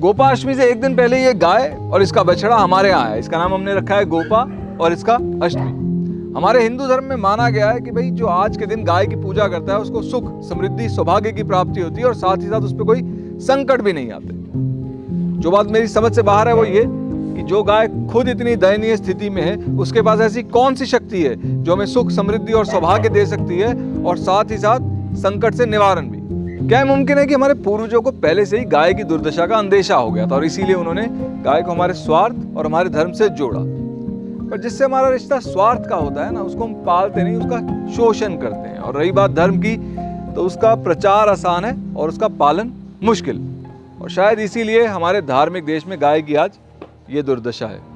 गोपाष्टमी से एक दिन पहले ये गाय और इसका बछड़ा हमारे यहाँ है। इसका नाम हमने रखा है गोपा और इसका अष्टमी। हमारे हिंदू धर्म में माना गया है कि भाई, जो आज के दिन गाय की पूजा करता है, उसको सुख, समृद्धि, सौभाग्य की प्राप्ति होती है और साथ ही साथ उस पर कोई संकट भी नहीं आते। जो बात मेरी समझ से बाहर है वो ये कि जो गाय खुद इतनी दयनीय स्थिति में है, उसके पास ऐसी कौन सी शक्ति है जो हमें सुख, समृद्धि और सौभाग्य दे सकती है और साथ ही साथ संकट से निवारण भी। क्या मुमकिन है कि हमारे पूर्वजों को पहले से ही गाय की दुर्दशा का अंदेशा हो गया था और इसीलिए उन्होंने गाय को हमारे स्वार्थ और हमारे धर्म से जोड़ा? पर जिससे हमारा रिश्ता स्वार्थ का होता है ना, उसको हम पालते नहीं, उसका शोषण करते हैं। और रही बात धर्म की तो उसका प्रचार आसान है और उसका पालन मुश्किल। और शायद इसीलिए हमारे धार्मिक देश में गाय की आज ये दुर्दशा है।